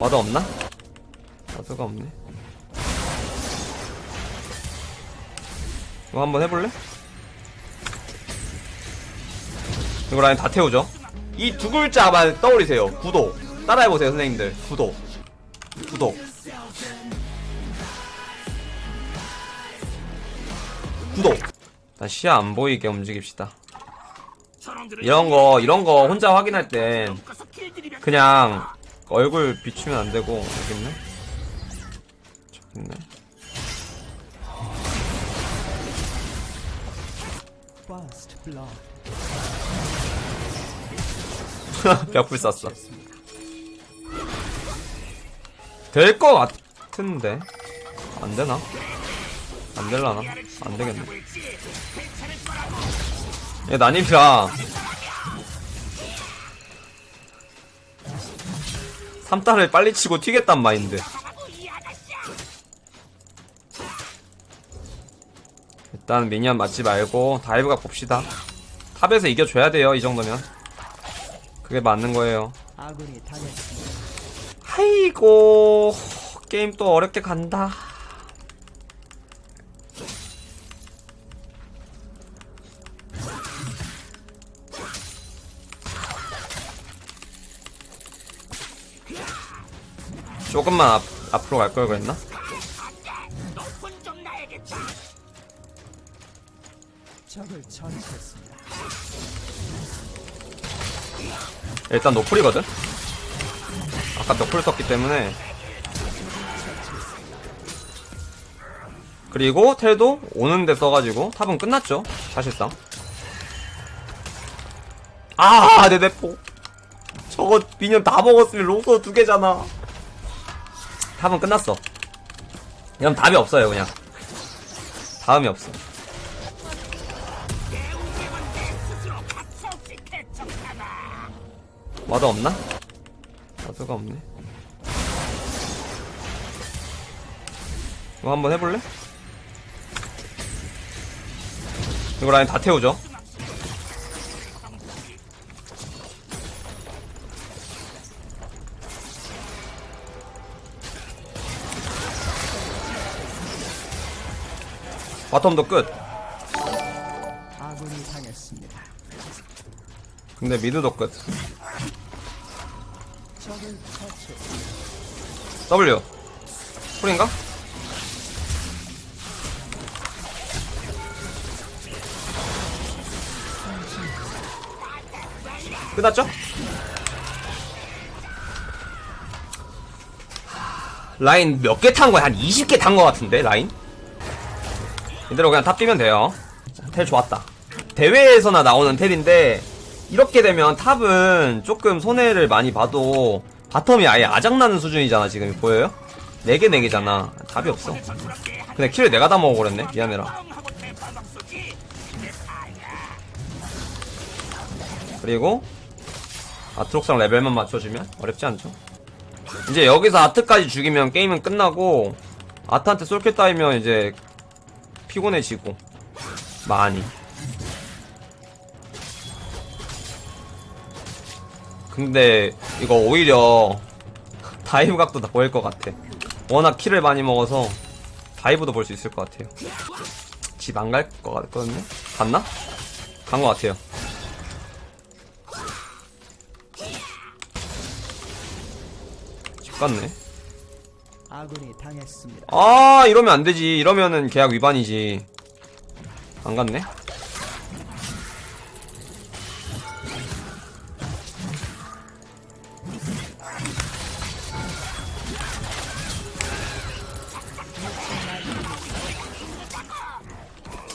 ward 없나? ward가 없네. 이거 한번 해볼래? 이거 라인 다 태우죠? 이 두 글자만 떠올리세요. 구독. 따라해보세요, 선생님들. 구독. 구독. 구독. 일단 시야 안 보이게 움직입시다. 이런 거, 이런 거 혼자 확인할 땐 그냥 얼굴 비추면 안 되고 여기 있네. 저기 있네. 벽불 쐈어. 될 것 같은데 안 되나? 안 될라나? 안 되겠네. 얘 난입이라 3타를 빨리 치고 튀겠단 마인드. 일단 minion 맞지 말고 dive각 봅시다. top에서 이겨줘야 돼요, 이 정도면. 그게 맞는 거예요. 아이고, 게임 또 어렵게 간다. 조금만 앞, 앞으로 갈 걸 그랬나? 일단 노플이거든? 아까 노플 썼기 때문에 그리고 텔도 오는데 써가지고 탑은 끝났죠 사실상 아 내 대포 저거 미니언 다 먹었으면 로소 두 개잖아 탑은 끝났어 그럼 답이 없어요 그냥 다음이 없어 와드 없나? 와드가 없네. 이거 한번 해볼래? 이거 라인 다 태우죠? 바텀도 끝. 근데 미드도 끝. W. 풀인가? 끝났죠? 라인 몇 개 탄 거야? 한 20개 탄 거 같은데, 라인? 이대로 그냥 탑 뛰면 돼요. 자, 텔 좋았다. 대회에서나 나오는 텔인데, 이렇게 되면 top은 조금 손해를 많이 봐도, bottom이 아예 아작나는 수준이잖아, 지금. 보여요? 4개, 4개잖아. 답이 없어. 근데 kill을 내가 다 먹어버렸네. 미안해라. 그리고, 아트록스랑 레벨만 맞춰주면 어렵지 않죠. 이제 여기서 아트까지 죽이면 게임은 끝나고, 아트한테 솔킬 따이면 이제 피곤해지고, 많이. 근데 이거 오히려 dive 각도 다 보일 것 같아. 워낙 kill을 많이 먹어서 dive도 볼 수 있을 것 같아요. 집 안 갈 것 같거든요? 갔나? 간 것 같아요. 집 갔네. 아군이 당했습니다. 아, 이러면 안 되지. 이러면은 계약 위반이지. 안 갔네?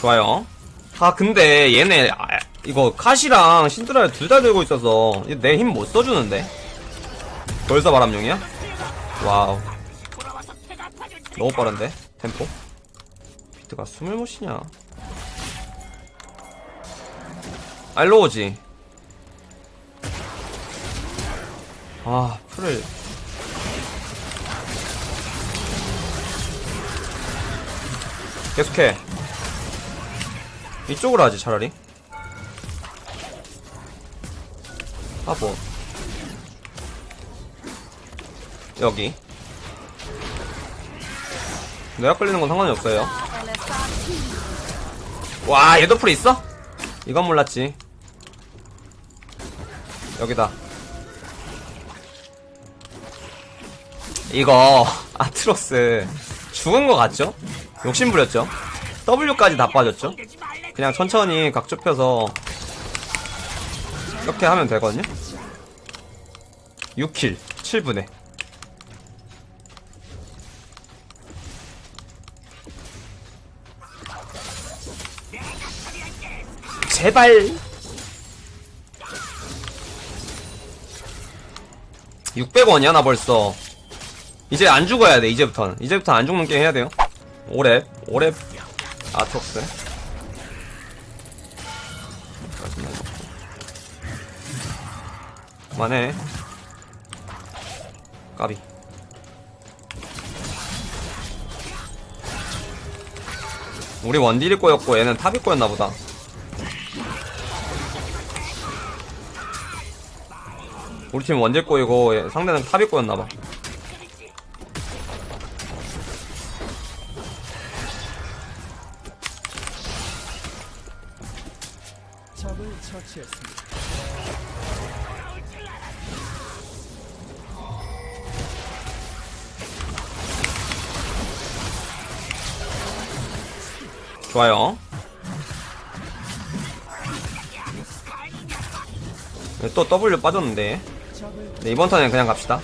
좋아요. 아, 근데 얘네, 아, 이거 카시랑 신드라를 둘 다 들고 있어서 내 힘 못 써주는데? 벌써 바람용이야? 와우. 너무 빠른데? 템포? 비트가 숨을 못 쉬냐? 알로우지. 아, 풀을. 계속해. 이쪽으로 하지, 차라리. 아, 뭐. 여기 내가 끌리는 건 상관이 없어요 와 얘도 풀 있어? 이건 몰랐지 여기다 이거 아트록스 죽은 거 같죠? 욕심 부렸죠? W까지 다 빠졌죠? 그냥 천천히 각 좁혀서 이렇게 하면 되거든요? 6킬 7분에 제발. 600원이야 나 벌써. 이제 안 죽어야 돼 이제부터는. 이제부터 안 죽는 게임 해야 돼요. 오렙 오렙 아트록스. 그만해. 까비. 우리 원딜이 꼬였고 얘는 top이 꼬였나 보다 우리 팀 원딜 꼬이고 얘- 상대는 top이 꼬였나 봐 적을 처치했습니다. 좋아요. 네, 또 W 빠졌는데. 네, 이번 턴엔 그냥 갑시다.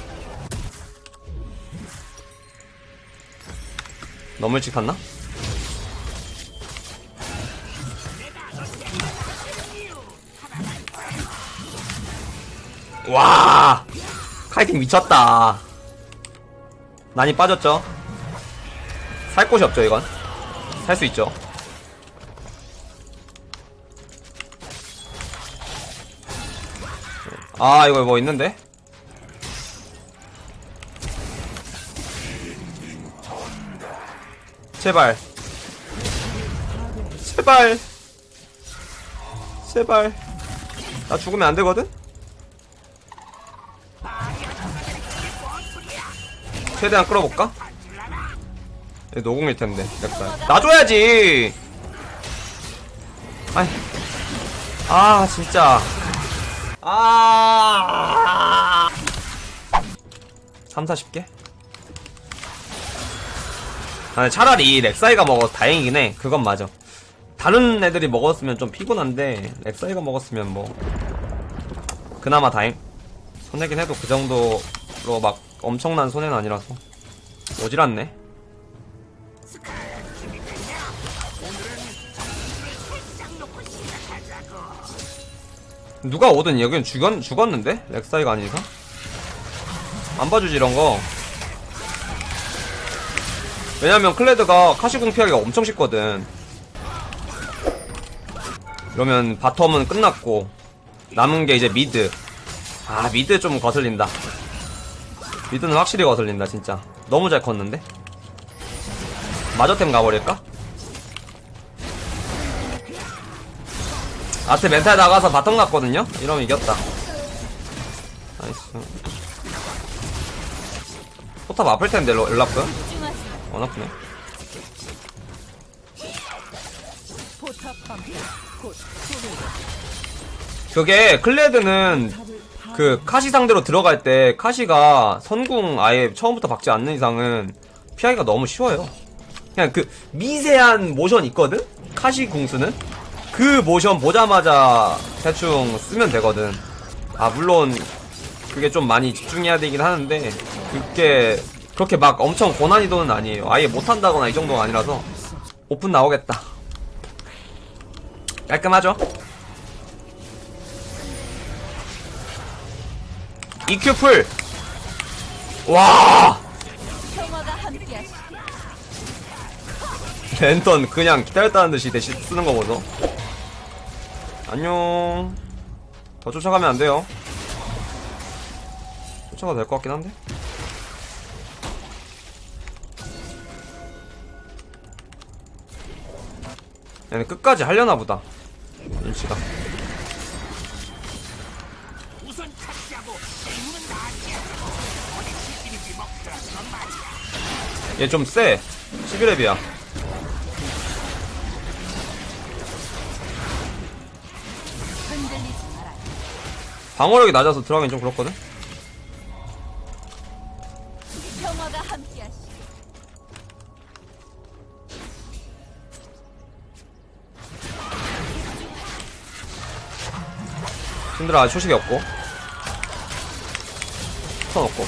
너무 일찍 탔나? 와! 카이팅 미쳤다. 난이 빠졌죠? 살 곳이 없죠, 이건? 살 수 있죠. 아, 이거 뭐 있는데? 제발. 제발. 제발. 나 죽으면 안 되거든? 최대한 끌어볼까? 얘 노공일 텐데, 렉살. 놔줘야지! 아이. 아, 진짜. 아. 3, 40개? 아, 차라리 렉사이가 먹어서 다행이긴 해. 그건 맞아. 다른 애들이 먹었으면 좀 피곤한데, 렉사이가 먹었으면 뭐. 그나마 다행. 손해긴 해도 그 정도로 막 엄청난 손해는 아니라서. 오질 않네. 누가 오든 여긴 죽었, 죽었는데? 렉사이가 이상? 안 봐주지 이런 거 왜냐면 클레드가 카시궁 피하기가 엄청 쉽거든 그러면 bottom은 끝났고 남은 게 이제 mid 아 mid 좀 거슬린다 mid는 확실히 거슬린다 진짜 너무 잘 컸는데 마저템 가버릴까? 아트 멘탈 나가서 bottom 갔거든요? 이러면 이겼다 nice 포탑 아플 텐데 rel라프 안 아프네 그게 클레드는 그 카시 상대로 들어갈 때 카시가 선궁 아예 처음부터 박지 않는 이상은 피하기가 너무 쉬워요. 그냥 그 미세한 모션 있거든? 카시 궁 쓰는? 그 모션 보자마자 대충 쓰면 되거든. 아, 물론 그게 좀 많이 집중해야 되긴 하는데 그게 그렇게 막 엄청 고난이도는 아니에요. 아예 못한다거나 이 정도가 아니라서 오픈 나오겠다. 깔끔하죠? EQ 풀! 와! 랜턴 그냥 기다렸다는 듯이 대신 쓰는 거 보소. 안녕. 더 쫓아가면 안 돼요. 쫓아가도 될 것 같긴 한데? 얘는 끝까지 하려나 보다. 눈치가. 얘 좀 세. 11렙이야. 방어력이 낮아서 들어가긴 좀 그렇거든? 힘들어, 아직 초식이 없고. 턴 없고.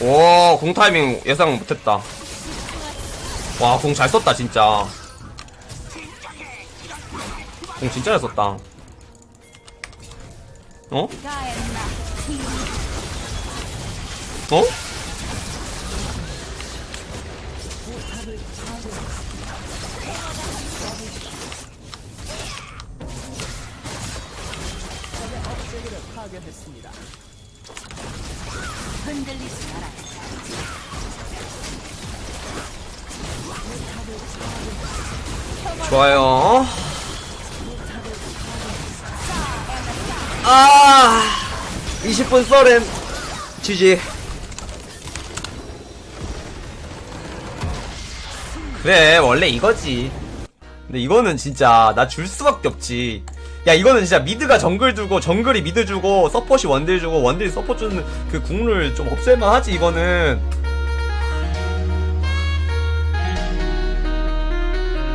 오, 공 타이밍 예상 못했다. 와, 공 잘 썼다, 진짜. 공 진짜 잘 썼다. 어? 어? 흔들리지 마라. 좋아요. 아, 20분 서렌 GG. 그래, 원래 이거지. 근데 이거는 진짜 나 줄 수밖에 없지. 야, 이거는 진짜 mid가 정글 주고 정글이 mid 주고 서폿이 원딜 주고 원딜이 서폿 주는 그 국룰 좀 없앨만 하지, 이거는.